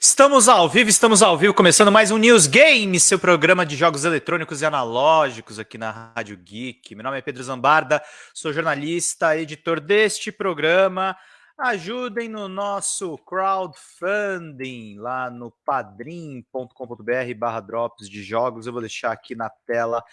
Estamos ao vivo, estamos ao vivo, começando mais um News Game, seu programa de jogos eletrônicos e analógicos aqui na Rádio Geek. Meu nome é Pedro Zambarda, sou jornalista, editor deste programa. Ajudem no nosso crowdfunding lá no padrim.com.br barra drops de jogos. Eu vou deixar aqui na tela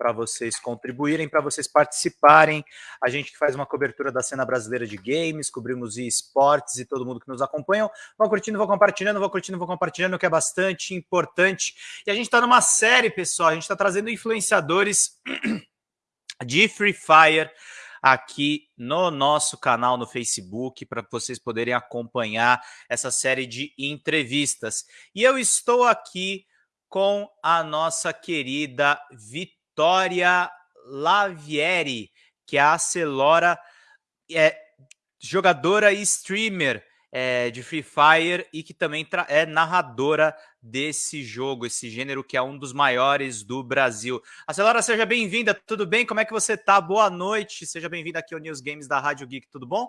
para vocês contribuírem, para vocês participarem. A gente que faz uma cobertura da cena brasileira de games, cobrimos esportes e todo mundo que nos acompanha. Vão curtindo, vão compartilhando, vão curtindo, vão compartilhando, que é bastante importante. E a gente está numa série, pessoal, a gente está trazendo influenciadores de Free Fire aqui no nosso canal no Facebook para vocês poderem acompanhar essa série de entrevistas. E eu estou aqui com a nossa querida Vitória Vitória Lavieri, que é a Celora, é jogadora e streamer é, de Free Fire e que também é narradora desse jogo, esse gênero que é um dos maiores do Brasil. A Celora, seja bem-vinda, tudo bem? Como é que você tá? Boa noite, seja bem-vinda aqui ao News Games da Rádio Geek, tudo bom?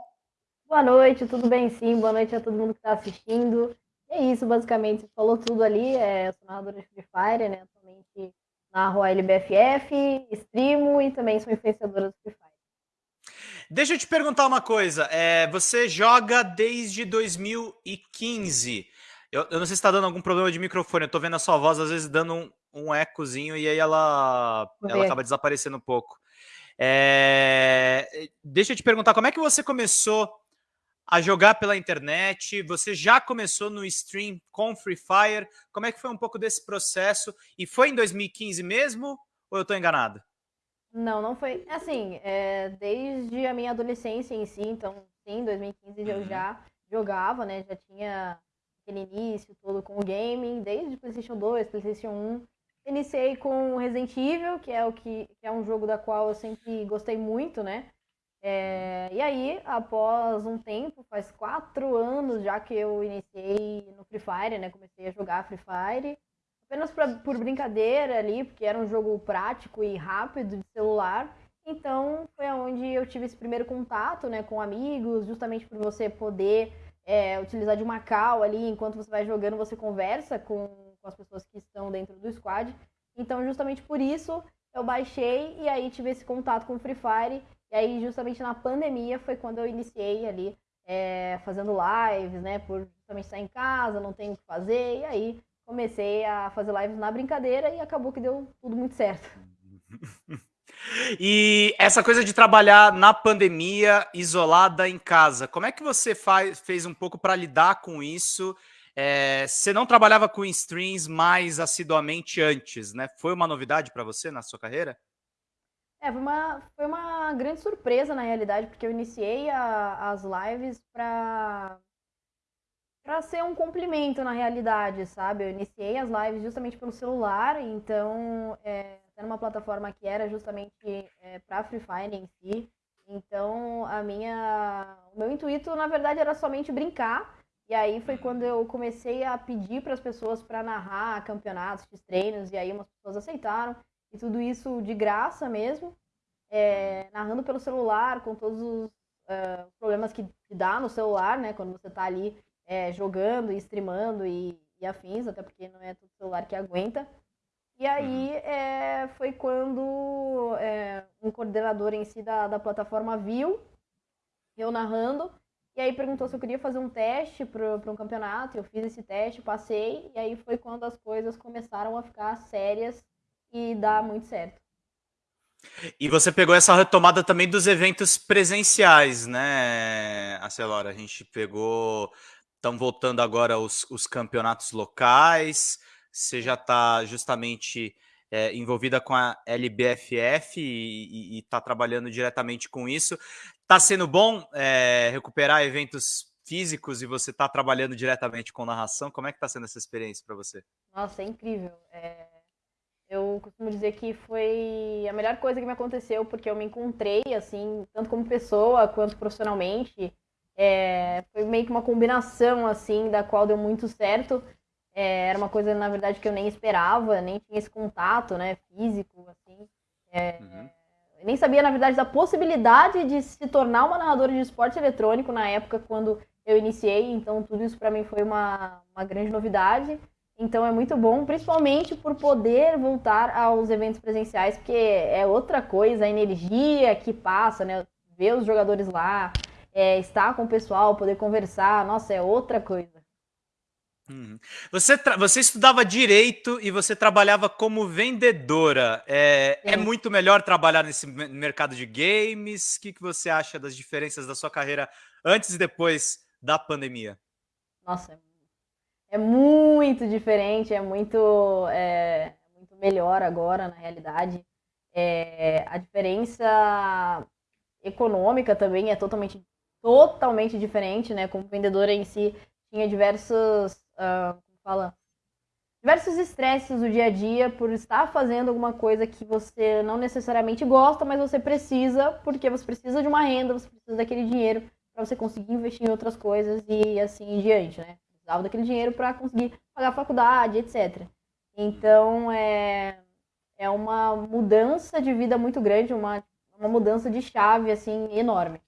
Boa noite, tudo bem sim, boa noite a todo mundo que está assistindo. É isso, basicamente, você falou tudo ali, é, eu sou narradora de Free Fire, né, atualmente narro a LBFF, streamo e também sou influenciadora do Free Fire. Deixa eu te perguntar uma coisa. É, você joga desde 2015. Eu, eu não sei se está dando algum problema de microfone. Eu estou vendo a sua voz às vezes dando um, um ecozinho e aí ela, ela acaba desaparecendo um pouco. É, deixa eu te perguntar, como é que você começou a jogar pela internet? Você já começou no stream com Free Fire? Como é que foi um pouco desse processo? E foi em 2015 mesmo ou eu estou enganado? Não, não foi. Assim, é, desde a minha adolescência em si, então, sim, em 2015 uhum. eu já jogava, né? Já tinha aquele início todo com o gaming, desde PlayStation 2, PlayStation 1. Iniciei com Resident Evil, que é o que, que é um jogo da qual eu sempre gostei muito, né? É, e aí, após um tempo, faz quatro anos já que eu iniciei no Free Fire, né? Comecei a jogar Free Fire. Apenas pra, por brincadeira ali, porque era um jogo prático e rápido de celular. Então, foi onde eu tive esse primeiro contato, né? Com amigos, justamente por você poder é, utilizar de uma call ali, enquanto você vai jogando, você conversa com, com as pessoas que estão dentro do squad. Então, justamente por isso, eu baixei e aí tive esse contato com o Free Fire e aí, justamente na pandemia, foi quando eu iniciei ali é, fazendo lives, né? Por justamente estar em casa, não tenho o que fazer. E aí comecei a fazer lives na brincadeira e acabou que deu tudo muito certo. E essa coisa de trabalhar na pandemia, isolada em casa, como é que você faz, fez um pouco para lidar com isso? É, você não trabalhava com streams mais assiduamente antes, né? Foi uma novidade para você na sua carreira? É, foi uma, foi uma grande surpresa na realidade, porque eu iniciei a, as lives para para ser um complemento na realidade, sabe? Eu iniciei as lives justamente pelo celular, então é, até numa plataforma que era justamente é, para Free Fire em si. Então a minha, o meu intuito na verdade era somente brincar. E aí foi quando eu comecei a pedir para as pessoas para narrar campeonatos, treinos, e aí umas pessoas aceitaram. E tudo isso de graça mesmo, é, narrando pelo celular, com todos os uh, problemas que, dá no celular, né? Quando você está ali é, jogando e streamando e, e, afins, até porque não é todo celular que aguenta. E aí uhum. é, foi quando é, um coordenador em si da, da plataforma viu eu narrando e aí perguntou se eu queria fazer um teste para um campeonato. Eu fiz esse teste, passei, e aí foi quando as coisas começaram a ficar sérias e dá muito certo. E você pegou essa retomada também dos eventos presenciais, né, Acelora? A gente pegou. Estão voltando agora os, os campeonatos locais. Você já está justamente é, envolvida com a LBFF e está trabalhando diretamente com isso. Está sendo bom é, recuperar eventos físicos e você está trabalhando diretamente com narração. Como é que está sendo essa experiência para você? Nossa, é incrível. É eu costumo dizer que foi a melhor coisa que me aconteceu, porque eu me encontrei, assim, tanto como pessoa quanto profissionalmente. É, foi meio que uma combinação, assim, da qual deu muito certo. É, era uma coisa, na verdade, que eu nem esperava, nem tinha esse contato, né, físico, assim. É, uhum. Nem sabia, na verdade, da possibilidade de se tornar uma narradora de esporte eletrônico na época, quando eu iniciei, então tudo isso para mim foi uma, uma grande novidade. Então é muito bom, principalmente por poder voltar aos eventos presenciais, porque é outra coisa, a energia que passa, né? Ver os jogadores lá, é, estar com o pessoal, poder conversar, nossa, é outra coisa. Uhum. Você, você estudava direito e você trabalhava como vendedora. É, é, muito melhor trabalhar nesse mercado de games? O que, que você acha das diferenças da sua carreira antes e depois da pandemia? Nossa, é muito diferente, é muito, é, muito melhor agora, na realidade. É, a diferença econômica também é totalmente, totalmente diferente, né? Como vendedora em si, tinha diversos, uh, como fala, diversos estresses do dia a dia por estar fazendo alguma coisa que você não necessariamente gosta, mas você precisa, porque você precisa de uma renda, você precisa daquele dinheiro para você conseguir investir em outras coisas e assim em diante, né? Precisava daquele dinheiro para conseguir pagar a faculdade, etc. Então é, é uma mudança de vida muito grande, uma, uma mudança de chave assim enorme.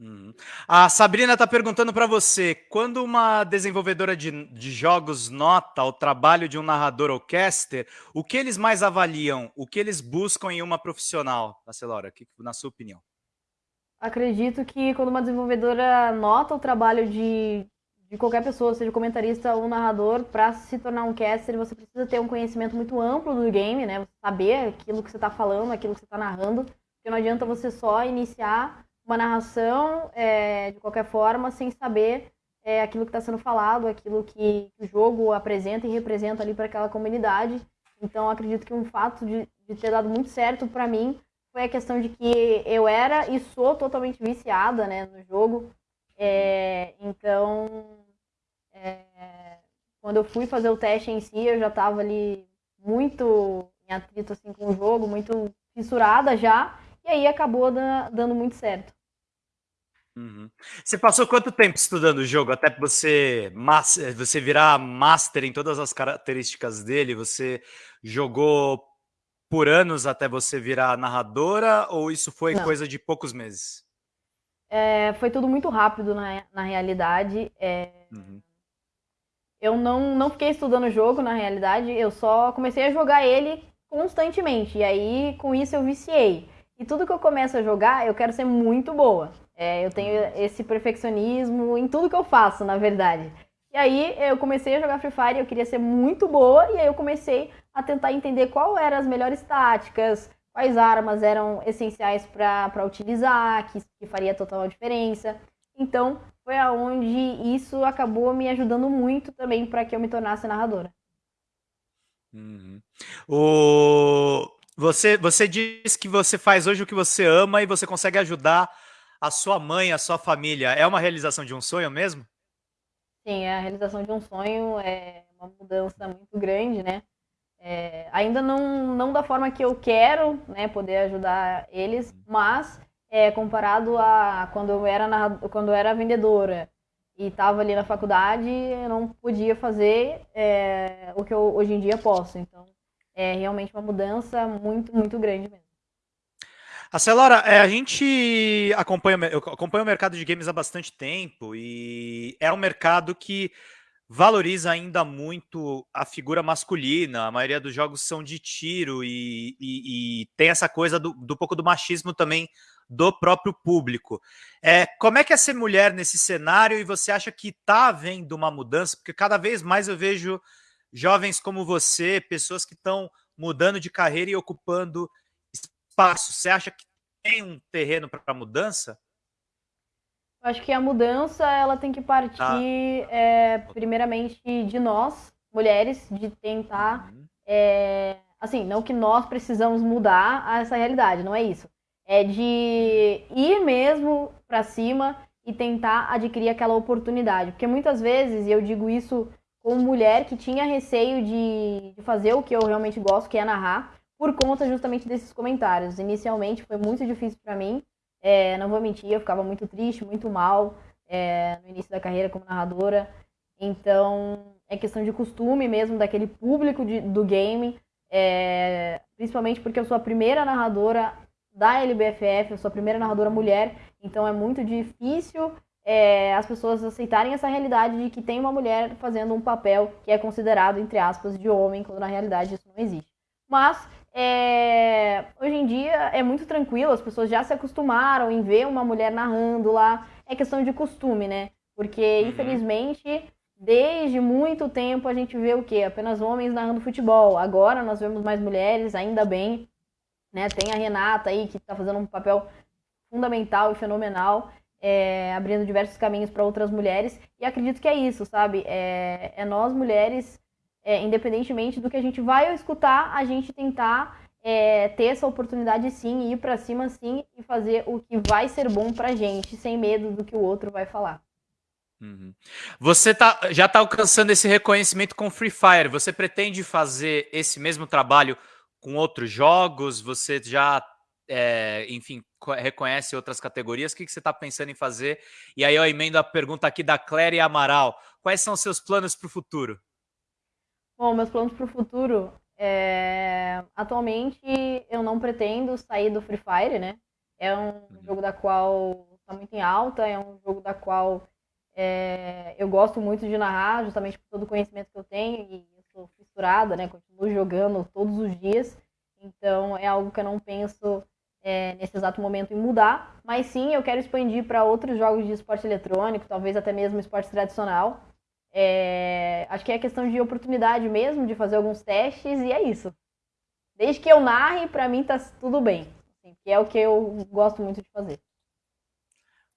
Uhum. A Sabrina está perguntando para você, quando uma desenvolvedora de, de, jogos nota o trabalho de um narrador ou caster, o que eles mais avaliam, o que eles buscam em uma profissional, Marcelora, na sua opinião? Acredito que quando uma desenvolvedora nota o trabalho de, de qualquer pessoa, seja comentarista ou narrador, para se tornar um caster, você precisa ter um conhecimento muito amplo do game, né? Saber aquilo que você está falando, aquilo que você está narrando, porque não adianta você só iniciar uma narração é, de qualquer forma sem saber é, aquilo que está sendo falado, aquilo que, o jogo apresenta e representa ali para aquela comunidade. Então, acredito que um fato de, de ter dado muito certo para mim foi a questão de que eu era e sou totalmente viciada né, no jogo. É, então, é, quando eu fui fazer o teste em si, eu já estava ali muito em atrito assim, com o jogo, muito fissurada já, e aí acabou dando muito certo. Uhum. Você passou quanto tempo estudando o jogo até você, você virar master em todas as características dele? Você jogou por anos até você virar narradora ou isso foi Não. coisa de poucos meses? É, foi tudo muito rápido na, na realidade. É, uhum. Eu não, não fiquei estudando o jogo na realidade, eu só comecei a jogar ele constantemente. E aí, com isso, eu viciei. E tudo que eu começo a jogar, eu quero ser muito boa. É, eu tenho esse perfeccionismo em tudo que eu faço, na verdade. E aí eu comecei a jogar Free Fire, eu queria ser muito boa, e aí eu comecei a tentar entender qual eram as melhores táticas, quais armas eram essenciais para utilizar, que, que faria total diferença. Então, foi aonde isso acabou me ajudando muito também para que eu me tornasse narradora. Uhum. O... Você, você diz que você faz hoje o que você ama e você consegue ajudar a sua mãe, a sua família. É uma realização de um sonho mesmo? Sim, é a realização de um sonho, é uma mudança muito grande, né? É, ainda não, não da forma que eu quero, né, poder ajudar eles, mas é, comparado a quando eu era quando eu era vendedora e estava ali na faculdade, eu não podia fazer é, o que eu hoje em dia posso. Então, é realmente uma mudança muito, muito grande mesmo. A Celora, é, a gente acompanha, eu acompanho o mercado de games há bastante tempo e é um mercado que valoriza ainda muito a figura masculina. A maioria dos jogos são de tiro e, e, e tem essa coisa do, do, pouco do machismo também do próprio público. É, como é que é ser mulher nesse cenário e você acha que está havendo uma mudança? Porque cada vez mais eu vejo jovens como você, pessoas que estão mudando de carreira e ocupando espaço. Você acha que tem um terreno para mudança? Acho que a mudança ela tem que partir ah. é, primeiramente de nós, mulheres, de tentar. Uhum. É, assim, não que nós precisamos mudar essa realidade, não é isso. É de ir mesmo para cima e tentar adquirir aquela oportunidade. Porque muitas vezes, e eu digo isso como mulher que tinha receio de, de fazer o que eu realmente gosto, que é narrar, por conta justamente desses comentários. Inicialmente foi muito difícil para mim, é, não vou mentir, eu ficava muito triste, muito mal é, no início da carreira como narradora. Então, é questão de costume mesmo daquele público de, do game, é, principalmente porque eu sou a primeira narradora da LBFF, eu sou a primeira narradora mulher, então é muito difícil é, as pessoas aceitarem essa realidade de que tem uma mulher fazendo um papel que é considerado, entre aspas, de homem, quando na realidade isso não existe. Mas é, hoje em dia é muito tranquilo, as pessoas já se acostumaram em ver uma mulher narrando lá. É questão de costume, né? Porque, uhum. infelizmente, desde muito tempo a gente vê o quê? Apenas homens narrando futebol. Agora nós vemos mais mulheres, ainda bem. Né? Tem a Renata aí, que está fazendo um papel fundamental e fenomenal é, abrindo diversos caminhos para outras mulheres. E acredito que é isso, sabe? É, é nós mulheres, é, independentemente do que a gente vai escutar, a gente tentar é, ter essa oportunidade sim, ir para cima sim e fazer o que vai ser bom para gente, sem medo do que o outro vai falar. Uhum. Você tá, já está alcançando esse reconhecimento com Free Fire. Você pretende fazer esse mesmo trabalho com outros jogos? Você já é, enfim, reconhece outras categorias, o que, que você está pensando em fazer? E aí eu emendo a pergunta aqui da Cléria Amaral. Quais são os seus planos para o futuro? Bom, meus planos para o futuro, é... atualmente eu não pretendo sair do Free Fire, né? É um uhum. jogo da qual está muito em alta, é um jogo da qual é... eu gosto muito de narrar, justamente por todo o conhecimento que eu tenho e fissurada, né? Continuo jogando todos os dias, então é algo que eu não penso é, nesse exato momento em mudar, mas sim eu quero expandir para outros jogos de esporte eletrônico, talvez até mesmo esporte tradicional. É, acho que é questão de oportunidade mesmo, de fazer alguns testes, e é isso. Desde que eu narre, para mim tá tudo bem. Assim, que é o que eu gosto muito de fazer.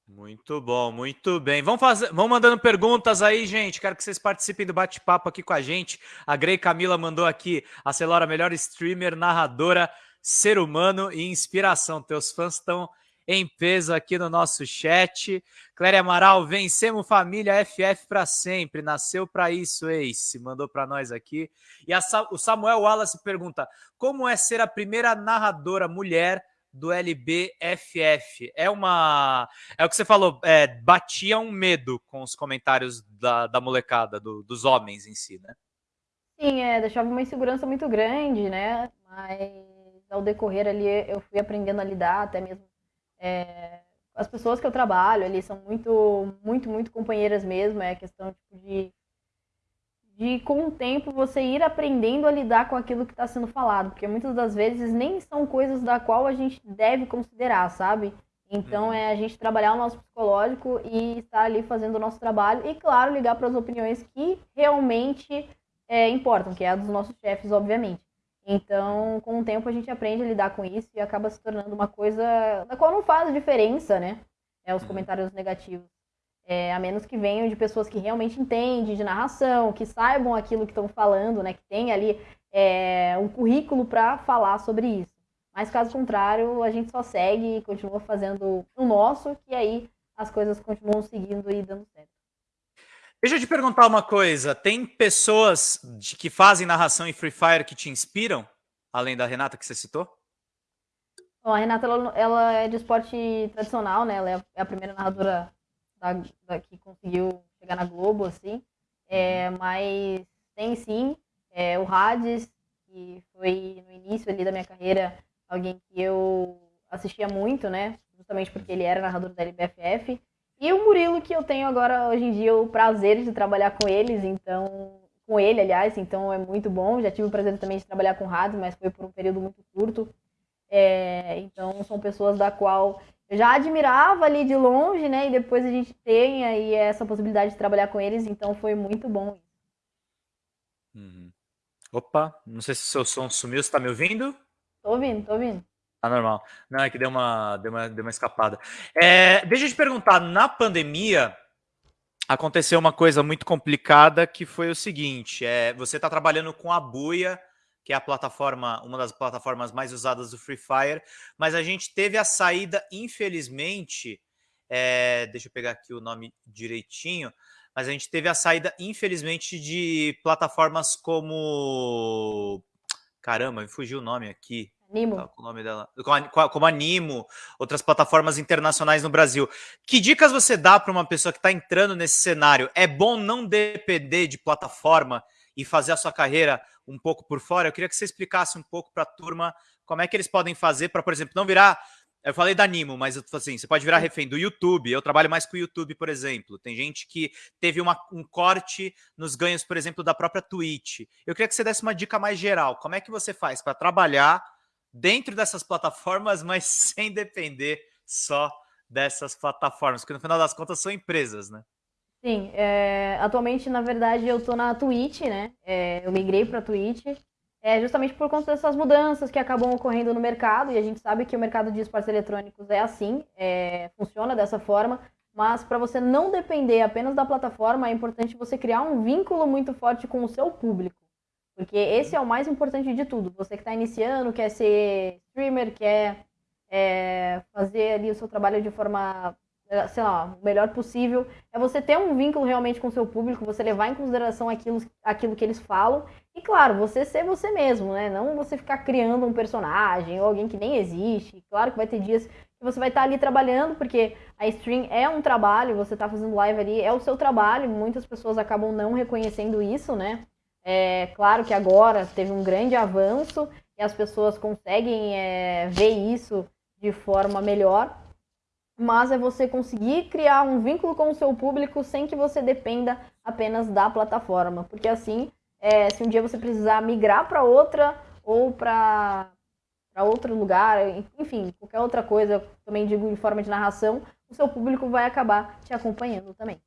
Muito bom, muito bem. Vamos, fazer, vamos mandando perguntas aí, gente. Quero que vocês participem do bate-papo aqui com a gente. A Grey Camila mandou aqui a Celora, melhor streamer, narradora ser humano e inspiração. Teus fãs estão em peso aqui no nosso chat. Cléria Amaral, vencemos família FF para sempre. Nasceu para isso, Ace. Mandou para nós aqui. E a, o Samuel Wallace pergunta: como é ser a primeira narradora mulher do LBFF? É uma. É o que você falou, é, batia um medo com os comentários da, da molecada, do, dos homens em si, né? Sim, é, deixava uma insegurança muito grande, né? Mas ao decorrer ali eu fui aprendendo a lidar, até mesmo é, as pessoas que eu trabalho ali são muito, muito, muito companheiras mesmo, é questão tipo, de, de com o tempo você ir aprendendo a lidar com aquilo que está sendo falado, porque muitas das vezes nem são coisas da qual a gente deve considerar, sabe? Então uhum. é a gente trabalhar o nosso psicológico e estar ali fazendo o nosso trabalho e, claro, ligar para as opiniões que realmente é, importam, que é a dos nossos chefes, obviamente. Então, com o tempo, a gente aprende a lidar com isso e acaba se tornando uma coisa da qual não faz diferença, né? É, os uhum. comentários negativos. É, a menos que venham de pessoas que realmente entendem de narração, que saibam aquilo que estão falando, né? Que tem ali é, um currículo para falar sobre isso. Mas caso contrário, a gente só segue e continua fazendo o nosso, que aí as coisas continuam seguindo e dando certo. Deixa eu te perguntar uma coisa. Tem pessoas de, que fazem narração em Free Fire que te inspiram? Além da Renata que você citou? Bom, a Renata ela, ela, é de esporte tradicional, né? Ela é a primeira narradora da, da, que conseguiu chegar na Globo, assim. É, uhum. mas tem sim é, o Hades, que foi no início ali da minha carreira alguém que eu assistia muito, né? Justamente porque ele era narrador da LBFF. E o Murilo, que eu tenho agora, hoje em dia, o prazer de trabalhar com eles, então. Com ele, aliás, então é muito bom. Já tive o prazer também de trabalhar com rádio, mas foi por um período muito curto. É, então, são pessoas da qual já admirava ali de longe, né? E depois a gente tem aí essa possibilidade de trabalhar com eles, então foi muito bom. Uhum. Opa, não sei se o seu som sumiu, você tá me ouvindo? Tô ouvindo, tô ouvindo. Tá normal. Não, é que deu uma, deu uma, deu uma escapada. É, deixa eu te perguntar, na pandemia aconteceu uma coisa muito complicada que foi o seguinte: é, você está trabalhando com a Buia, que é a plataforma, uma das plataformas mais usadas do Free Fire, mas a gente teve a saída, infelizmente, é, deixa eu pegar aqui o nome direitinho, mas a gente teve a saída, infelizmente, de plataformas como. Caramba, me fugiu o nome aqui. Nimo. Tá, o nome dela. Como a Nimo, outras plataformas internacionais no Brasil. Que dicas você dá para uma pessoa que está entrando nesse cenário? É bom não depender de plataforma e fazer a sua carreira um pouco por fora? Eu queria que você explicasse um pouco para a turma como é que eles podem fazer para, por exemplo, não virar Eu falei da Nimo, mas assim, você pode virar refém do YouTube. Eu trabalho mais com o YouTube, por exemplo. Tem gente que teve uma, um corte nos ganhos, por exemplo, da própria Twitch. Eu queria que você desse uma dica mais geral. Como é que você faz para trabalhar dentro dessas plataformas, mas sem depender só dessas plataformas? Porque no final das contas são empresas, né? Sim, é, atualmente, na verdade, eu tô na Twitch, né? É, eu migrei para Twitch é justamente por conta dessas mudanças que acabam ocorrendo no mercado, e a gente sabe que o mercado de esportes eletrônicos é assim, é, funciona dessa forma, mas para você não depender apenas da plataforma, é importante você criar um vínculo muito forte com o seu público. Porque esse é o mais importante de tudo. Você que está iniciando, quer ser streamer, quer é, fazer ali o seu trabalho de forma sei lá, o melhor possível, é você ter um vínculo realmente com o seu público, você levar em consideração aquilo, aquilo que eles falam, e claro, você ser você mesmo, né? Não você ficar criando um personagem ou alguém que nem existe. Claro que vai ter dias que você vai estar ali trabalhando, porque a stream é um trabalho, você está fazendo live ali, é o seu trabalho, muitas pessoas acabam não reconhecendo isso, né? É claro que agora teve um grande avanço e as pessoas conseguem é, ver isso de forma melhor, mas é você conseguir criar um vínculo com o seu público sem que você dependa apenas da plataforma. Porque assim, é, se um dia você precisar migrar para outra ou para outro lugar, enfim, qualquer outra coisa, também digo de forma de narração, o seu público vai acabar te acompanhando também.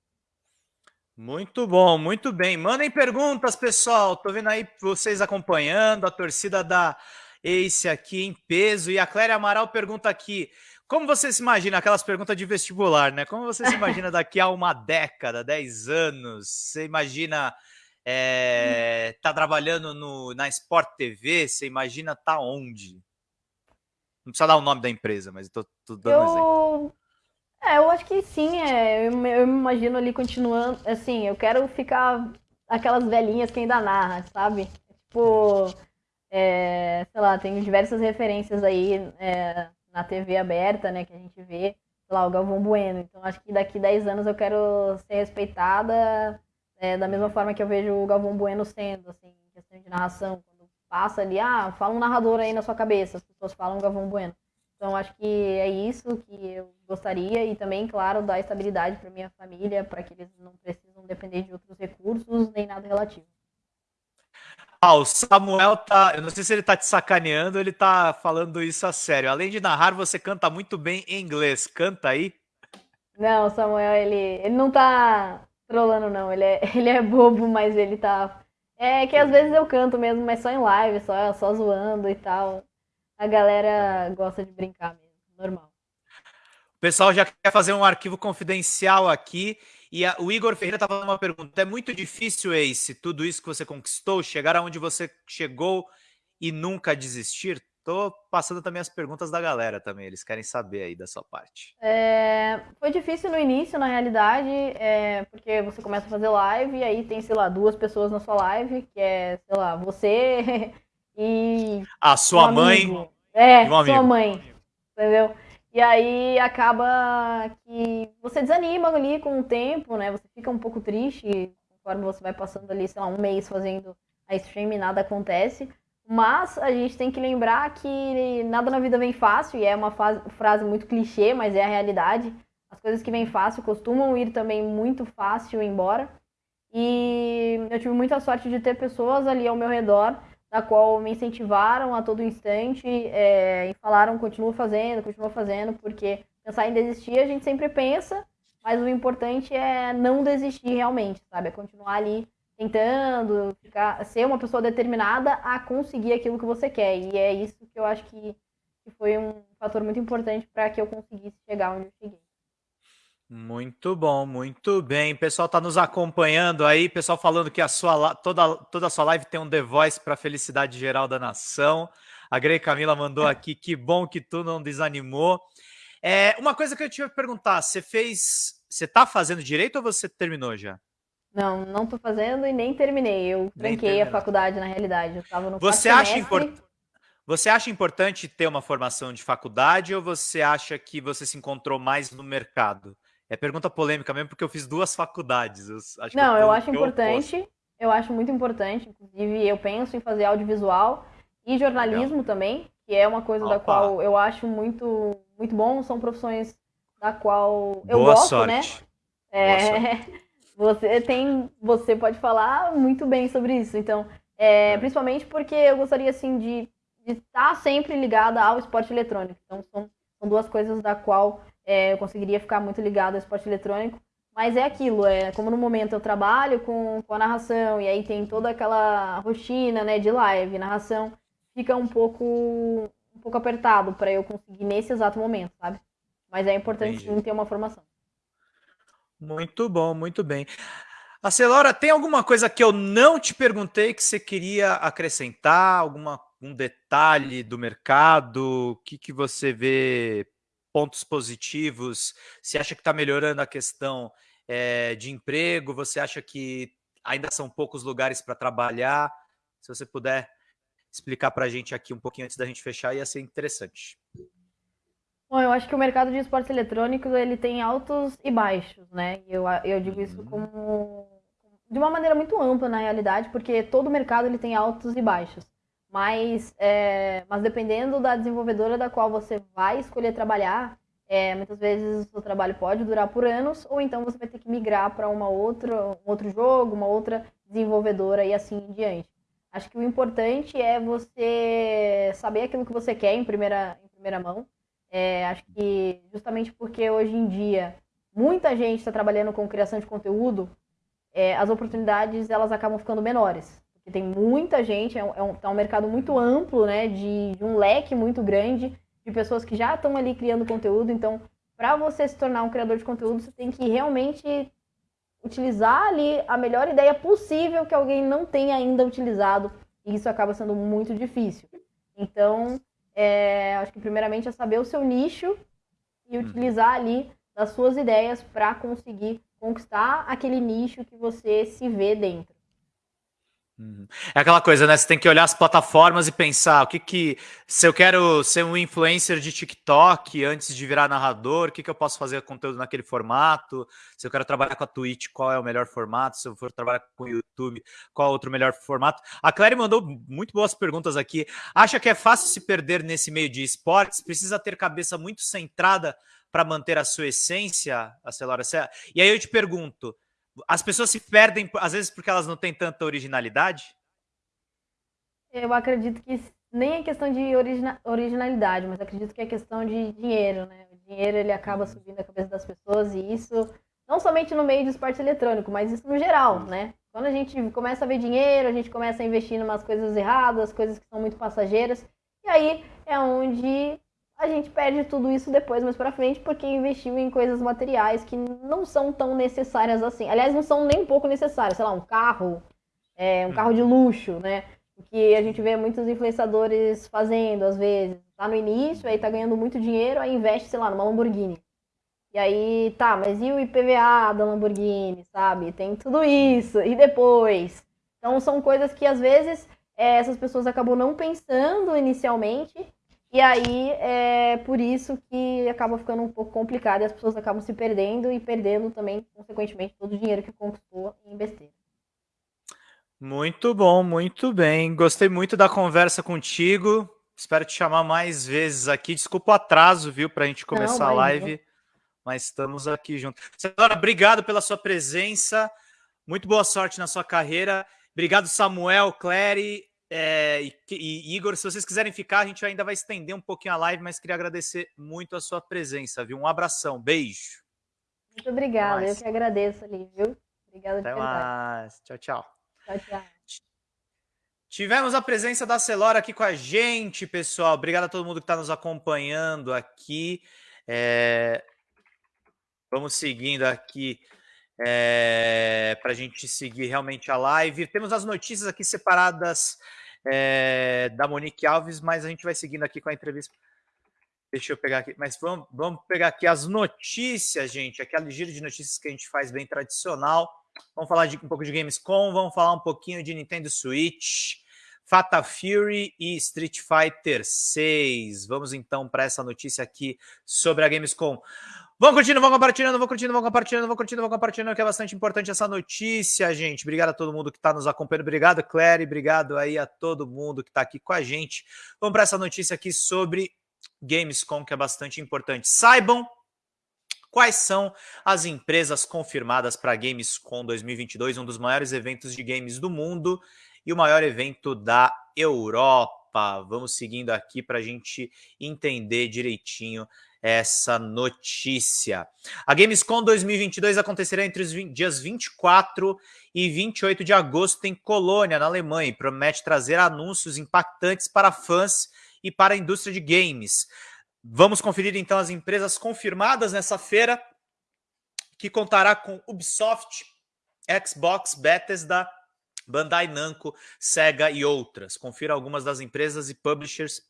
Muito bom, muito bem. Mandem perguntas, pessoal. Tô vendo aí vocês acompanhando, a torcida da Ace aqui em peso. E a Cléria Amaral pergunta aqui: como você se imagina, aquelas perguntas de vestibular, né? Como você se imagina daqui a uma década, 10 anos? Você imagina é, tá trabalhando no, na Sport TV? Você imagina tá onde? Não precisa dar o nome da empresa, mas eu tô, tô dando eu... exemplo. É, eu acho que sim, é, eu, eu me imagino ali continuando, assim, eu quero ficar aquelas velhinhas que ainda narra, sabe? Tipo, é, sei lá, tem diversas referências aí, é, na TV aberta, né, que a gente vê, lá, o Galvão Bueno. Então acho que daqui 10 anos eu quero ser respeitada é, da mesma forma que eu vejo o Galvão Bueno sendo, assim, em questão de narração. Quando passa ali, ah, fala um narrador aí na sua cabeça, as pessoas falam Galvão Bueno. Então acho que é isso que eu gostaria e também, claro, dar estabilidade para minha família, para que eles não precisam depender de outros recursos nem nada relativo. Ah, o Samuel tá. Eu não sei se ele tá te sacaneando ou ele tá falando isso a sério. Além de narrar, você canta muito bem em inglês. Canta aí. Não, o Samuel, ele, ele não tá trolando, não. Ele é, ele é bobo, mas ele tá. É que às vezes eu canto mesmo, mas só em live, só, só zoando e tal. A galera gosta de brincar mesmo, normal. O pessoal já quer fazer um arquivo confidencial aqui e a, o Igor Ferreira estava fazendo uma pergunta: é muito difícil, Ace, tudo isso que você conquistou, chegar aonde você chegou e nunca desistir? Tô passando também as perguntas da galera também, eles querem saber aí da sua parte. É, foi difícil no início, na realidade, é, porque você começa a fazer live e aí tem, sei lá, duas pessoas na sua live, que é, sei lá, você e. A sua um mãe. É, um sua mãe. Entendeu? E aí acaba que você desanima ali com o tempo, né? Você fica um pouco triste conforme você vai passando ali, sei lá, um mês fazendo a stream e nada acontece. Mas a gente tem que lembrar que nada na vida vem fácil, e é uma frase muito clichê, mas é a realidade. As coisas que vêm fácil costumam ir também muito fácil embora. E eu tive muita sorte de ter pessoas ali ao meu redor da qual me incentivaram a todo instante é, e falaram continua fazendo, continua fazendo, porque pensar em desistir a gente sempre pensa, mas o importante é não desistir realmente, sabe? É continuar ali tentando, ficar, ser uma pessoa determinada a conseguir aquilo que você quer. E é isso que eu acho que, que foi um fator muito importante para que eu conseguisse chegar onde eu cheguei. Muito bom, muito bem. O pessoal está nos acompanhando aí, pessoal falando que a sua toda, toda a sua live tem um The Voice para a felicidade geral da nação. A Grey Camila mandou aqui, que bom que tu não desanimou. É, uma coisa que eu te ia perguntar, você fez, você está fazendo direito ou você terminou já? Não, não estou fazendo e nem terminei. Eu tranquei a faculdade na realidade. Eu estava no Você acha importante? Você acha importante ter uma formação de faculdade ou você acha que você se encontrou mais no mercado? É pergunta polêmica mesmo, porque eu fiz duas faculdades. Eu não, eu, eu acho importante. Eu, eu, acho muito importante. Inclusive, eu penso em fazer audiovisual e jornalismo Legal. também, que é uma coisa Opa. da qual eu acho muito, muito bom, são profissões da qual eu Boa gosto, né? sorte. né? É, você tem, você pode falar muito bem sobre isso. Então, é, é. principalmente porque eu gostaria assim de, de estar sempre ligada ao esporte eletrônico. Então, são, são duas coisas da qual é, eu conseguiria ficar muito ligado ao esporte eletrônico. Mas é aquilo, é como no momento eu trabalho com, com a narração e aí tem toda aquela rotina, né, de live, narração, fica um pouco um pouco apertado para eu conseguir nesse exato momento, sabe? Mas é importante sim ter uma formação. Muito bom, muito bem. A Celora, tem alguma coisa que eu não te perguntei que você queria acrescentar? Alguma um detalhe do mercado? O que, que você vê pontos positivos? Você acha que está melhorando a questão é, de emprego? Você acha que ainda são poucos lugares para trabalhar? Se você puder explicar para a gente aqui um pouquinho antes da gente fechar, ia ser interessante. Bom, eu acho que o mercado de esportes eletrônicos ele tem altos e baixos, né? Eu, eu digo isso uhum. como de uma maneira muito ampla na realidade, porque todo mercado ele tem altos e baixos. Mas, é, mas dependendo da desenvolvedora da qual você vai escolher trabalhar, é, muitas vezes o seu trabalho pode durar por anos, ou então você vai ter que migrar para uma outra, um outro jogo, uma outra desenvolvedora e assim em diante. Acho que o importante é você saber aquilo que você quer em primeira, em primeira mão é, acho que justamente porque hoje em dia muita gente está trabalhando com criação de conteúdo, é, as oportunidades elas acabam ficando menores. Tem muita gente, é um, é um, tá um mercado muito amplo, né, de, de, um leque muito grande de pessoas que já estão ali criando conteúdo. Então, para você se tornar um criador de conteúdo, você tem que realmente utilizar ali a melhor ideia possível que alguém não tenha ainda utilizado. E isso acaba sendo muito difícil. Então, é, acho que primeiramente é saber o seu nicho e uhum. utilizar ali as suas ideias para conseguir conquistar aquele nicho que você se vê dentro. Uhum. É aquela coisa, né? Você tem que olhar as plataformas e pensar o que que. Se eu quero ser um influencer de TikTok antes de virar narrador, o que, que eu posso fazer conteúdo naquele formato? Se eu quero trabalhar com a Twitch, qual é o melhor formato? Se eu for trabalhar com o YouTube, qual é outro melhor formato? A Clary mandou muito boas perguntas aqui. Acha que é fácil se perder nesse meio de esportes? Precisa ter cabeça muito centrada para manter a sua essência, a Celora? E aí eu te pergunto as pessoas se perdem, às vezes, porque elas não têm tanta originalidade? Eu acredito que nem é questão de origina originalidade, mas acredito que é questão de dinheiro, né? O dinheiro ele acaba uhum. subindo a cabeça das pessoas e isso não somente no meio do esporte eletrônico, mas isso no geral, né? Quando a gente começa a ver dinheiro, a gente começa a investir em umas coisas erradas, coisas que são muito passageiras, e aí é onde a gente perde tudo isso depois, mais pra frente, porque investiu em coisas materiais que não são tão necessárias assim. Aliás, não são nem um pouco necessárias. Sei lá, um carro, é, um carro de luxo, né? O que a gente vê muitos influenciadores fazendo, às vezes. Tá no início, aí tá ganhando muito dinheiro, aí investe, sei lá, numa Lamborghini. E aí, tá, mas e o IPVA da Lamborghini, sabe? Tem tudo isso. E depois? Então, são coisas que, às vezes, é, essas pessoas acabam não pensando inicialmente e aí é por isso que acaba ficando um pouco complicado e as pessoas acabam se perdendo e perdendo também, consequentemente, todo o dinheiro que conquistou em besteira. Muito bom, muito bem. Gostei muito da conversa contigo. Espero te chamar mais vezes aqui. Desculpa o atraso, viu, para a gente começar Não, a live, mas estamos aqui juntos. Senhora, obrigado pela sua presença. Muito boa sorte na sua carreira. Obrigado, Samuel, Clary. É, e, e, Igor, se vocês quiserem ficar, a gente ainda vai estender um pouquinho a live, mas queria agradecer muito a sua presença, viu? Um abração, beijo. Muito obrigada, eu que agradeço ali, viu? Obrigada Até mais. Tchau, tchau. Tchau, tchau. Tivemos a presença da Celora aqui com a gente, pessoal. Obrigado a todo mundo que está nos acompanhando aqui. É... Vamos seguindo aqui é, para a gente seguir realmente a live. Temos as notícias aqui separadas é, da Monique Alves, mas a gente vai seguindo aqui com a entrevista. Deixa eu pegar aqui, mas vamos, vamos pegar aqui as notícias, gente. Aquela giro de notícias que a gente faz bem tradicional. Vamos falar de, um pouco de Gamescom, vamos falar um pouquinho de Nintendo Switch, Fatal Fury e Street Fighter 6. Vamos então para essa notícia aqui sobre a Gamescom. Vão curtindo, vão compartilhando, vão curtindo, vão compartilhando, vão curtindo, vão compartilhando, que é bastante importante essa notícia, gente. Obrigado a todo mundo que está nos acompanhando. Obrigado, Claire. Obrigado aí a todo mundo que está aqui com a gente. Vamos para essa notícia aqui sobre Gamescom, que é bastante importante. Saibam quais são as empresas confirmadas para Gamescom 2022, um dos maiores eventos de games do mundo e o maior evento da Europa. Vamos seguindo aqui para a gente entender direitinho essa notícia. A Gamescom 2022 acontecerá entre os 20, dias 24 e 28 de agosto em Colônia, na Alemanha, e promete trazer anúncios impactantes para fãs e para a indústria de games. Vamos conferir então as empresas confirmadas nessa feira, que contará com Ubisoft, Xbox, Bethesda, Bandai Namco, Sega e outras. Confira algumas das empresas e publishers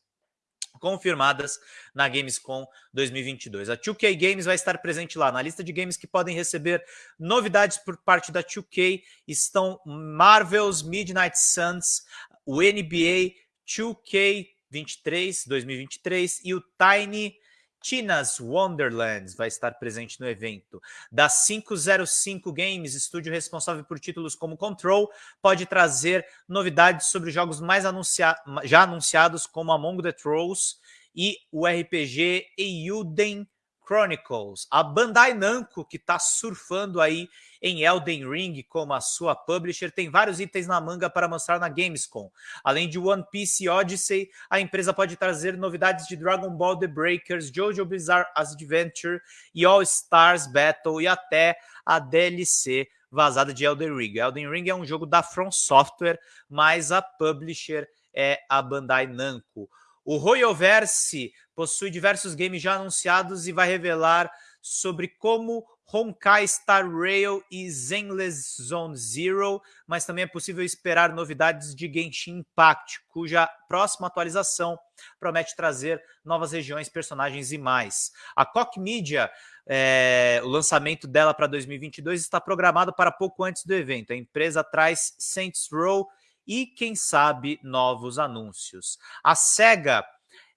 confirmadas na Gamescom 2022. A 2K Games vai estar presente lá. Na lista de games que podem receber novidades por parte da 2K estão Marvel's Midnight Suns, o NBA 2K23 2023 e o Tiny Tina's Wonderlands vai estar presente no evento. Da 505 Games, estúdio responsável por títulos como Control, pode trazer novidades sobre jogos mais anuncia já anunciados como Among the Trolls e o RPG Euden Chronicles. A Bandai Namco, que está surfando aí em Elden Ring como a sua publisher, tem vários itens na manga para mostrar na Gamescom. Além de One Piece Odyssey, a empresa pode trazer novidades de Dragon Ball The Breakers, JoJo Bizarre Adventure e All Stars Battle e até a DLC vazada de Elden Ring. Elden Ring é um jogo da From Software, mas a publisher é a Bandai Namco. O Royoverse possui diversos games já anunciados e vai revelar sobre como Honkai Star Rail e Zenless Zone Zero, mas também é possível esperar novidades de Genshin Impact, cuja próxima atualização promete trazer novas regiões, personagens e mais. A Koch Media, é, o lançamento dela para 2022 está programado para pouco antes do evento. A empresa traz Saints Row e, quem sabe, novos anúncios. A SEGA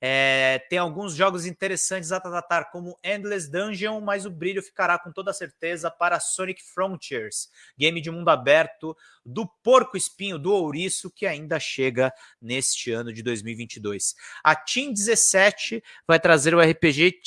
é, tem alguns jogos interessantes a tratar, como Endless Dungeon, mas o brilho ficará com toda certeza para Sonic Frontiers, game de mundo aberto do porco espinho, do ouriço, que ainda chega neste ano de 2022. A Team 17 vai trazer o RPG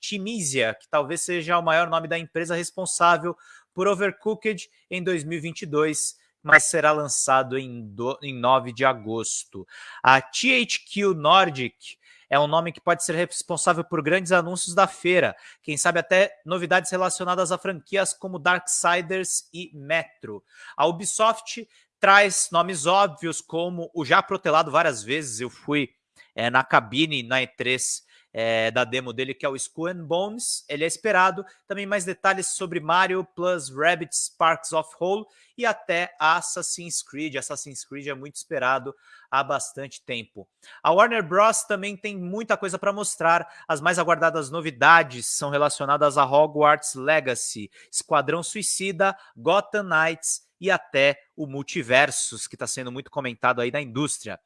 Timisia, que talvez seja o maior nome da empresa responsável por Overcooked em 2022 mas será lançado em, do, em 9 de agosto. A THQ Nordic é um nome que pode ser responsável por grandes anúncios da feira, quem sabe até novidades relacionadas a franquias como Darksiders e Metro. A Ubisoft traz nomes óbvios como o já protelado várias vezes, eu fui é, na cabine na E3 é, da demo dele, que é o Skull and Bones. Ele é esperado. Também mais detalhes sobre Mario plus Rabbit Sparks of Hole e até Assassin's Creed. Assassin's Creed é muito esperado há bastante tempo. A Warner Bros. também tem muita coisa para mostrar. As mais aguardadas novidades são relacionadas a Hogwarts Legacy, Esquadrão Suicida, Gotham Knights e até o Multiversus, que está sendo muito comentado aí na indústria.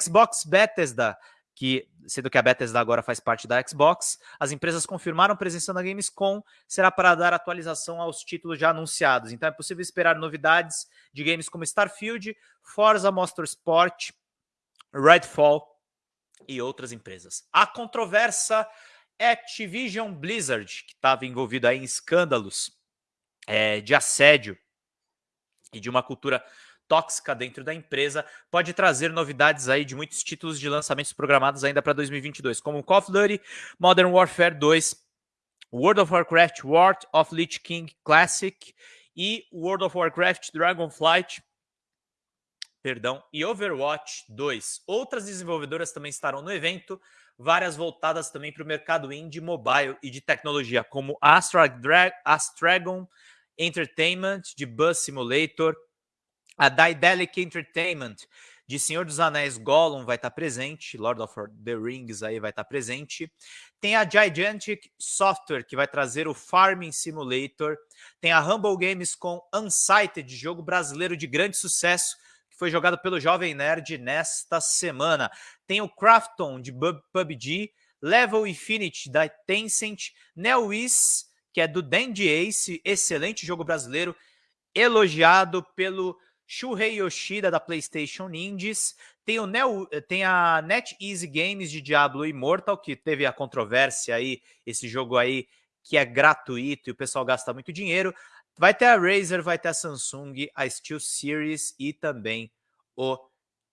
Xbox Bethesda que, sendo que a Bethesda agora faz parte da Xbox, as empresas confirmaram presença na Gamescom, será para dar atualização aos títulos já anunciados. Então é possível esperar novidades de games como Starfield, Forza Motorsport, Redfall e outras empresas. A controversa Activision Blizzard, que estava envolvida em escândalos é, de assédio e de uma cultura tóxica dentro da empresa, pode trazer novidades aí de muitos títulos de lançamentos programados ainda para 2022, como Call of Duty, Modern Warfare 2, World of Warcraft War of Lich King Classic e World of Warcraft Dragonflight, perdão, e Overwatch 2. Outras desenvolvedoras também estarão no evento, várias voltadas também para o mercado indie, mobile e de tecnologia, como Astra Dra Astragon Entertainment, de Bus Simulator, a Daedalic Entertainment, de Senhor dos Anéis Gollum vai estar presente, Lord of the Rings aí vai estar presente. Tem a Gigantic Software, que vai trazer o Farming Simulator. Tem a Humble Games com Unsighted, jogo brasileiro de grande sucesso, que foi jogado pelo Jovem Nerd nesta semana. Tem o Crafton, de PUBG. Level Infinity, da Tencent. NeoWiz, que é do Dandy Ace, excelente jogo brasileiro, elogiado pelo Shuhei Yoshida da PlayStation Indies, tem, o Neo, tem a NetEase Games de Diablo Immortal, que teve a controvérsia aí, esse jogo aí que é gratuito e o pessoal gasta muito dinheiro. Vai ter a Razer, vai ter a Samsung, a Steel Series e também o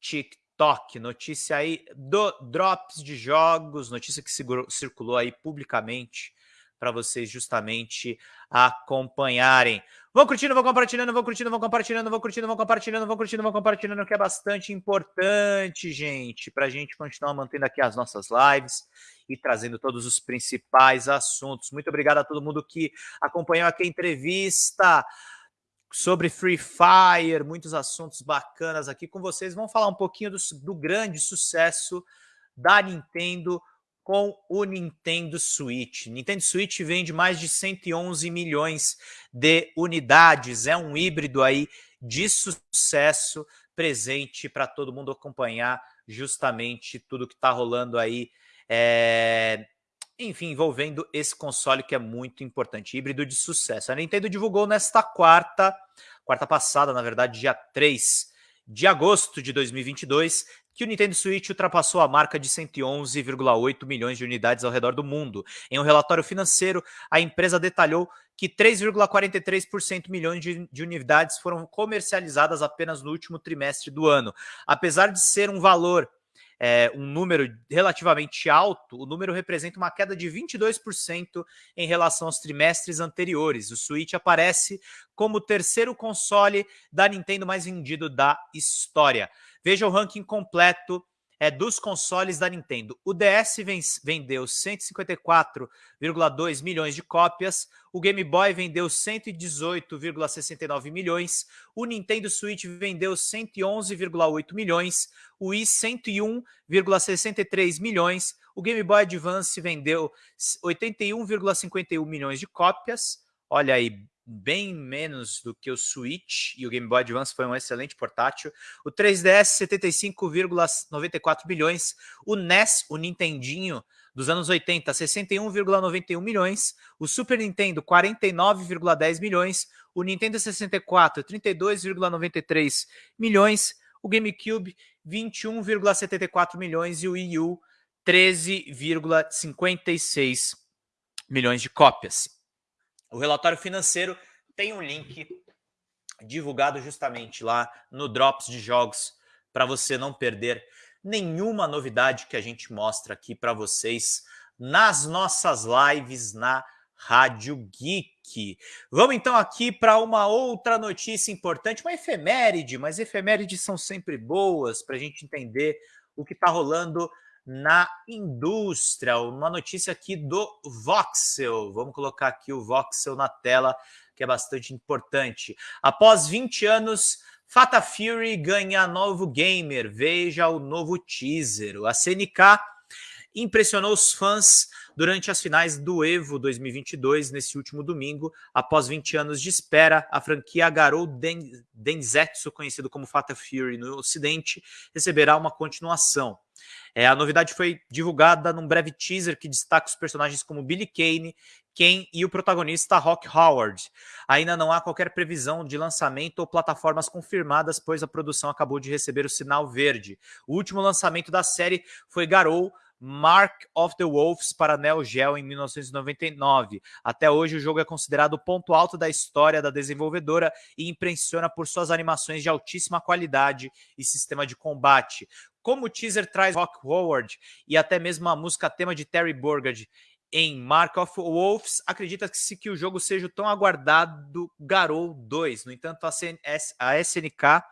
TikTok. Notícia aí do Drops de Jogos, notícia que circulou aí publicamente para vocês justamente acompanharem. Vão curtindo, vão compartilhando, vão curtindo, vão compartilhando, vão curtindo, vão compartilhando, vão curtindo, vão compartilhando, que é bastante importante, gente, para a gente continuar mantendo aqui as nossas lives e trazendo todos os principais assuntos. Muito obrigado a todo mundo que acompanhou aqui a entrevista sobre Free Fire, muitos assuntos bacanas aqui com vocês. Vamos falar um pouquinho do, do grande sucesso da Nintendo com o Nintendo Switch. Nintendo Switch vende mais de 111 milhões de unidades. É um híbrido aí de sucesso presente para todo mundo acompanhar justamente tudo que está rolando aí. É... Enfim, envolvendo esse console que é muito importante, híbrido de sucesso. A Nintendo divulgou nesta quarta, quarta passada, na verdade, dia 3 de agosto de 2022, que o Nintendo Switch ultrapassou a marca de 111,8 milhões de unidades ao redor do mundo. Em um relatório financeiro, a empresa detalhou que 3,43% milhões de, de, unidades foram comercializadas apenas no último trimestre do ano. Apesar de ser um valor, é, um número relativamente alto, o número representa uma queda de 22% em relação aos trimestres anteriores. O Switch aparece como o terceiro console da Nintendo mais vendido da história. Veja o ranking completo é, dos consoles da Nintendo. O DS vendeu 154,2 milhões de cópias, o Game Boy vendeu 118,69 milhões, o Nintendo Switch vendeu 111,8 milhões, o Wii 101,63 milhões, o Game Boy Advance vendeu 81,51 milhões de cópias. Olha aí, bem menos do que o Switch e o Game Boy Advance foi um excelente portátil. O 3DS 75,94 bilhões, o NES, o Nintendinho dos anos 80, 61,91 milhões, o Super Nintendo 49,10 milhões, o Nintendo 64 32,93 milhões, o GameCube 21,74 milhões. E o Wii U 13,56 milhões de cópias. O relatório financeiro tem um link divulgado justamente lá no Drops de Jogos para você não perder nenhuma novidade que a gente mostra aqui para vocês nas nossas lives na Rádio Geek. Vamos então aqui para uma outra notícia importante, uma efeméride, mas efemérides são sempre boas para a gente entender o que está rolando na indústria. Uma notícia aqui do Voxel. Vamos colocar aqui o Voxel na tela, que é bastante importante. Após 20 anos, Fata Fury ganha novo gamer. Veja o novo teaser. A CNK impressionou os fãs durante as finais do Evo 2022, nesse último domingo. Após 20 anos de espera, a franquia Garou Den Denzetsu, conhecido como Fata Fury no Ocidente, receberá uma continuação. É, a novidade foi divulgada num breve teaser que destaca os personagens como Billy Kane, Ken e o protagonista Rock Howard. Ainda não há qualquer previsão de lançamento ou plataformas confirmadas, pois a produção acabou de receber o sinal verde. O último lançamento da série foi Garou, Mark of the Wolves para Neo Geo em 1999. Até hoje, o jogo é considerado o ponto alto da história da desenvolvedora e impressiona por suas animações de altíssima qualidade e sistema de combate. Como o teaser traz Rock Howard e até mesmo a música tema de Terry Burgard em Mark of Wolves, acredita-se que o jogo seja o tão aguardado Garou 2. No entanto, a, a SNK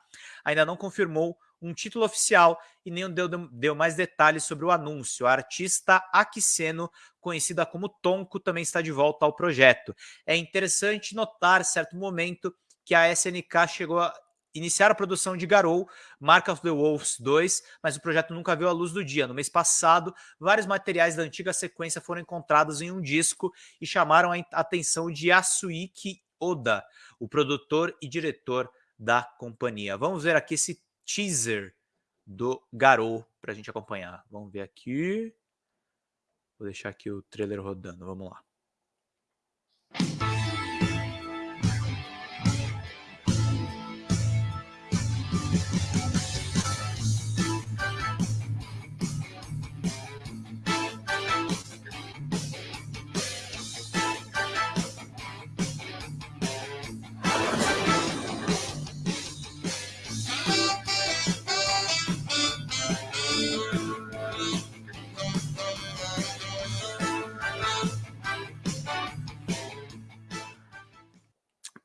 ainda não confirmou um título oficial e nem deu, deu mais detalhes sobre o anúncio. A artista Akiseno, conhecida como Tonko, também está de volta ao projeto. É interessante notar, certo momento, que a SNK chegou a iniciar a produção de Garou, Mark of the Wolves 2, mas o projeto nunca viu a luz do dia. No mês passado, vários materiais da antiga sequência foram encontrados em um disco e chamaram a atenção de Yasuiki Oda, o produtor e diretor da companhia. Vamos ver aqui esse teaser do Garou para a gente acompanhar. Vamos ver aqui. Vou deixar aqui o trailer rodando. Vamos lá.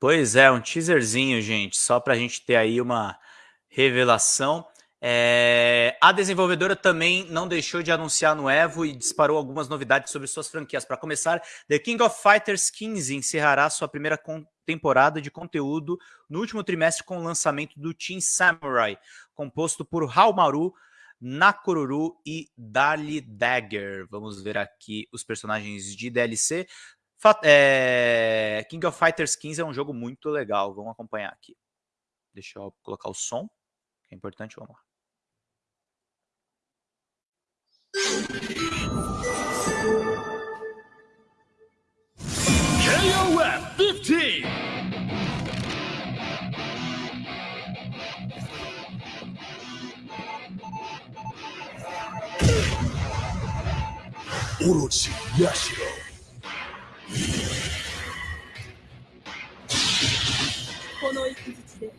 Pois é, um teaserzinho, gente, só para a gente ter aí uma revelação. É... A desenvolvedora também não deixou de anunciar no Evo e disparou algumas novidades sobre suas franquias. Para começar, The King of Fighters 15 encerrará sua primeira temporada de conteúdo no último trimestre com o lançamento do Team Samurai, composto por Haomaru, Nakoruru e Dali Dagger. Vamos ver aqui os personagens de DLC. É... King of Fighters 15 é um jogo muito legal, vamos acompanhar aqui. Deixa eu colocar o som, que é importante, vamos lá. KOF 15 Orochi Yashiro この一日で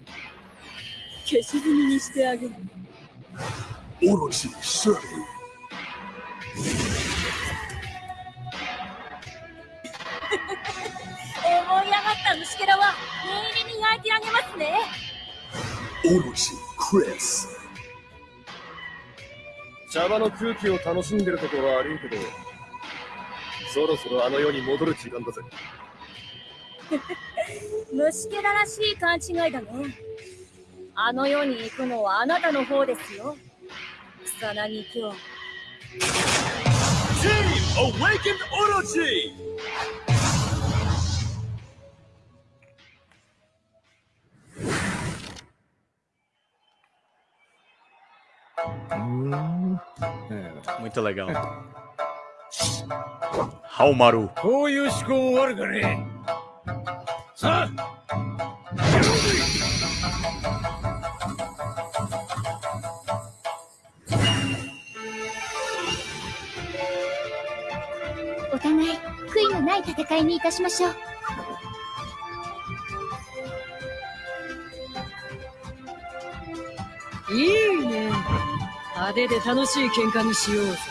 消し済みにしてあげるオロチシャリ思い上がった虫けらは念入りに焼いてあげますねオロチクリス茶場の空気を楽しんでるとこは悪いけどそろそろあの世に戻る時間だぜ。虫けららしい勘違いだね。あの世に行くのはあなたの方ですよ。草薙京 Team Awakened Orochi! Muito legal. Haumaru. こういう思考あるかね。さあ。お互い悔いのない戦いにいたしましょう。いいね。派手で楽しい喧嘩にしようぜ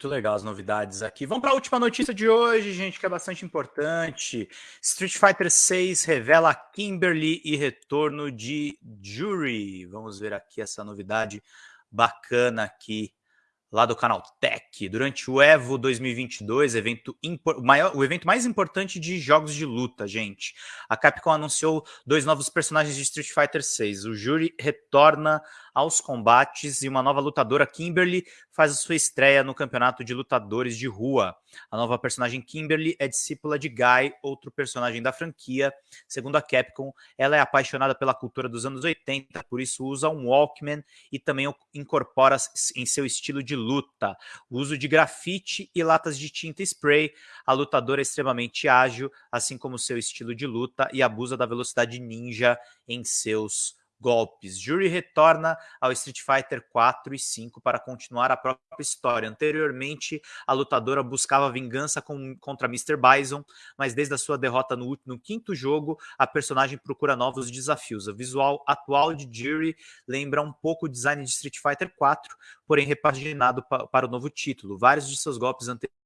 Muito legal as novidades aqui. Vamos para a última notícia de hoje, gente, que é bastante importante. Street Fighter 6 revela Kimberly e retorno de Jury. Vamos ver aqui essa novidade bacana aqui lá do canal Tech. Durante o EVO 2022, evento maior, o evento mais importante de jogos de luta, gente. A Capcom anunciou dois novos personagens de Street Fighter 6. O Jury retorna aos combates e uma nova lutadora, Kimberly, faz a sua estreia no campeonato de lutadores de rua. A nova personagem Kimberly é discípula de Guy, outro personagem da franquia. Segundo a Capcom, ela é apaixonada pela cultura dos anos 80, por isso usa um Walkman e também incorpora em seu estilo de luta o uso de grafite e latas de tinta spray. A lutadora é extremamente ágil, assim como seu estilo de luta, e abusa da velocidade ninja em seus golpes. Jury retorna ao Street Fighter 4 e 5 para continuar a própria história. Anteriormente, a lutadora buscava vingança com, contra Mr. Bison, mas desde a sua derrota no, no, quinto jogo, a personagem procura novos desafios. O visual atual de Jury lembra um pouco o design de Street Fighter 4, porém repaginado pa, para o novo título. Vários de seus golpes anteriores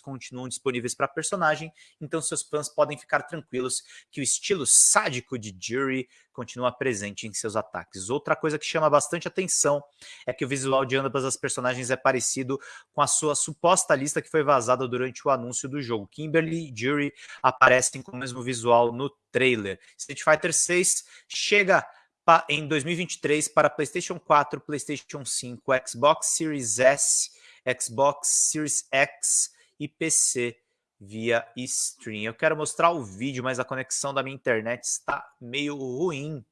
continuam disponíveis para personagem, então seus fãs podem ficar tranquilos que o estilo sádico de Jury continua presente em seus ataques. Outra coisa que chama bastante atenção é que o visual de ambas as personagens é parecido com a sua suposta lista que foi vazada durante o anúncio do jogo. Kimberly e Jury aparecem com o mesmo visual no trailer. Street Fighter 6 chega em 2023 para PlayStation 4, PlayStation 5, Xbox Series S, Xbox Series X e PC via stream. Eu quero mostrar o vídeo, mas a conexão da minha internet está meio ruim.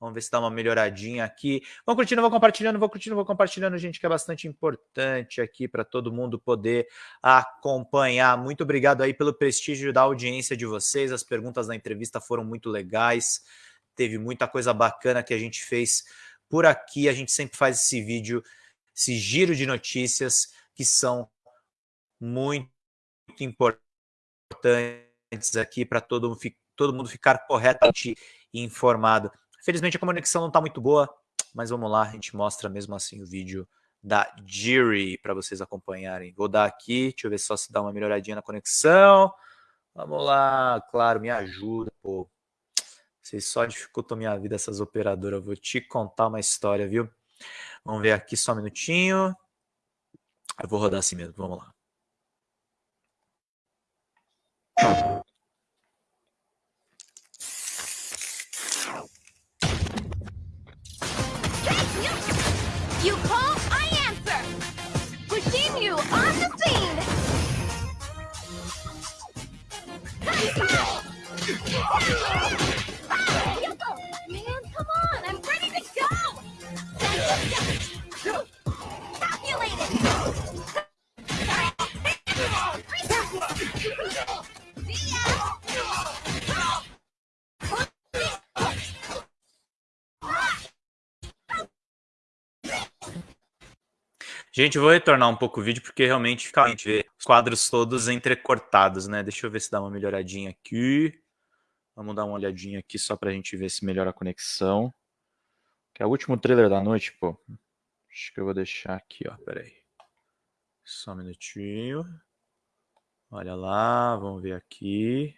Vamos ver se dá uma melhoradinha aqui. Vão curtindo, vou compartilhando, vou curtindo, vou compartilhando, gente, que é bastante importante aqui para todo mundo poder acompanhar. Muito obrigado aí pelo prestígio da audiência de vocês. As perguntas da entrevista foram muito legais. Teve muita coisa bacana que a gente fez por aqui. A gente sempre faz esse vídeo, esse giro de notícias que são muito importantes aqui para todo, todo mundo ficar corretamente informado. Felizmente a conexão não está muito boa, mas vamos lá, a gente mostra mesmo assim o vídeo da Jiri para vocês acompanharem. Vou dar aqui, deixa eu ver só se dá uma melhoradinha na conexão. Vamos lá, claro, me ajuda, pô. Vocês só dificultam minha vida, essas operadoras. Eu vou te contar uma história, viu? Vamos ver aqui só um minutinho. Eu vou rodar assim mesmo, vamos lá. You call, I answer. Pushing you on the scene. Man, come on, I'm ready to go. Calculated. Gente, vou retornar um pouco o vídeo porque realmente fica a gente vê os quadros todos entrecortados, né? Deixa eu ver se dá uma melhoradinha aqui. Vamos dar uma olhadinha aqui só pra gente ver se melhora a conexão. Que é o último trailer da noite, pô. Acho que eu vou deixar aqui, ó. Pera aí. Só um minutinho. Olha lá, vamos ver aqui.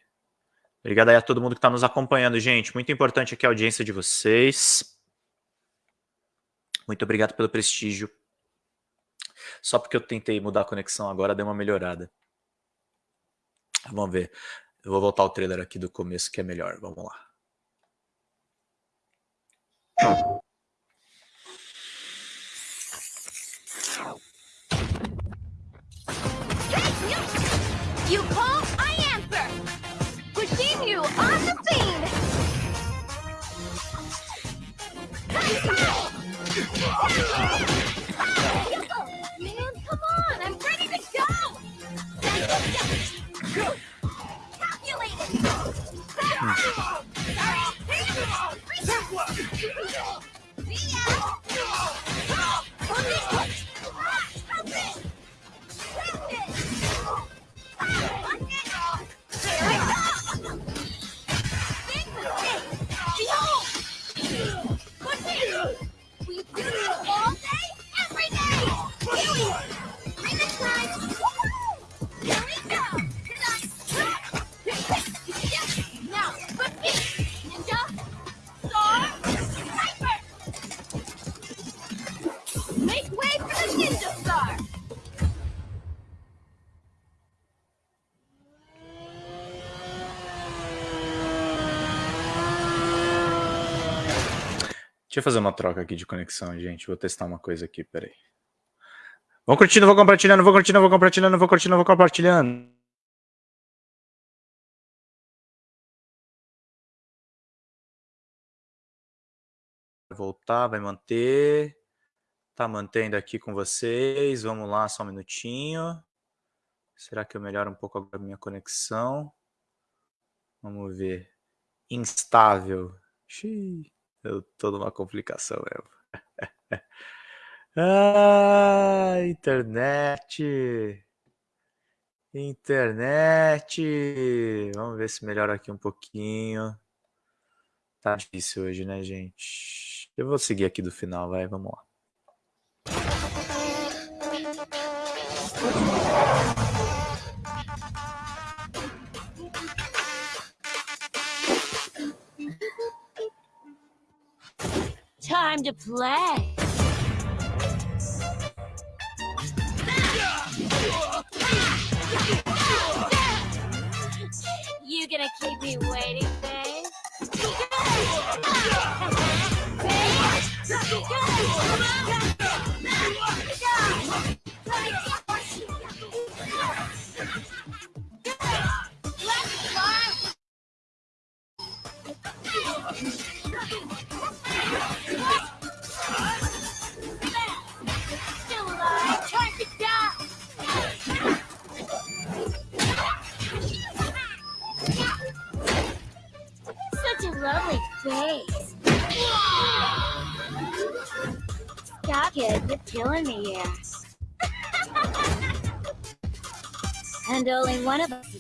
Obrigado aí a todo mundo que está nos acompanhando, gente. Muito importante aqui a audiência de vocês. Muito obrigado pelo prestígio. Só porque eu tentei mudar a conexão agora, deu uma melhorada. Vamos ver. Eu vou voltar o trailer aqui do começo, que é melhor. Vamos lá. You call, I answer. Pushing you on the scene. Man, come on, I'm ready to go. Calculated. We do Deixa eu fazer uma troca aqui de conexão, gente. Vou testar uma coisa aqui, peraí. Vão curtindo, vou compartilhando, vou curtindo, vou compartilhando, vou curtindo, vou compartilhando. Voltar, vai manter. Tá mantendo aqui com vocês. Vamos lá, só um minutinho. Será que eu melhoro um pouco a minha conexão? Vamos ver. Instável. Xiii. Eu tô numa complicação mesmo. ah, internet. Internet. Vamos ver se melhora aqui um pouquinho. Tá difícil hoje, né, gente? Eu vou seguir aqui do final, vai, vamos lá. Time to play. You gonna keep me waiting,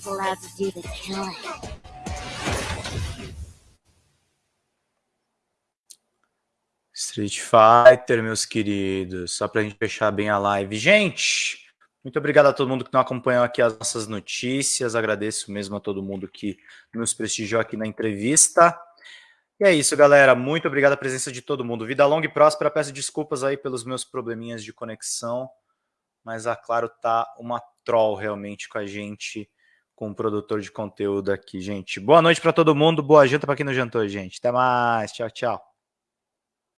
allowed to do the killing. Street Fighter, meus queridos. Só para a gente fechar bem a live. Gente, muito obrigado a todo mundo que não acompanhou aqui as nossas notícias. Agradeço mesmo a todo mundo que nos prestigiou aqui na entrevista. E é isso, galera. Muito obrigado a presença de todo mundo. Vida longa e próspera. Peço desculpas aí pelos meus probleminhas de conexão, mas a Claro tá uma troll realmente com a gente, com o produtor de conteúdo aqui, gente. Boa noite para todo mundo. Boa janta para quem não jantou, gente. Até mais. Tchau, tchau.